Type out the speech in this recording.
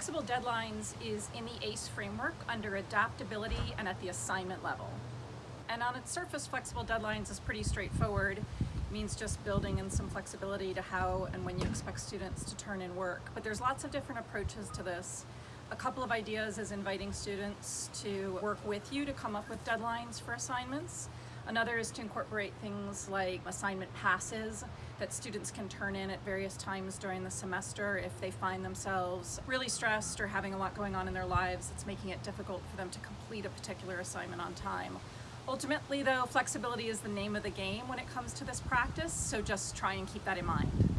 Flexible deadlines is in the ACE framework under adaptability and at the assignment level. And on its surface, flexible deadlines is pretty straightforward. It means just building in some flexibility to how and when you expect students to turn in work. But there's lots of different approaches to this. A couple of ideas is inviting students to work with you to come up with deadlines for assignments. Another is to incorporate things like assignment passes that students can turn in at various times during the semester if they find themselves really stressed or having a lot going on in their lives that's making it difficult for them to complete a particular assignment on time. Ultimately though, flexibility is the name of the game when it comes to this practice, so just try and keep that in mind.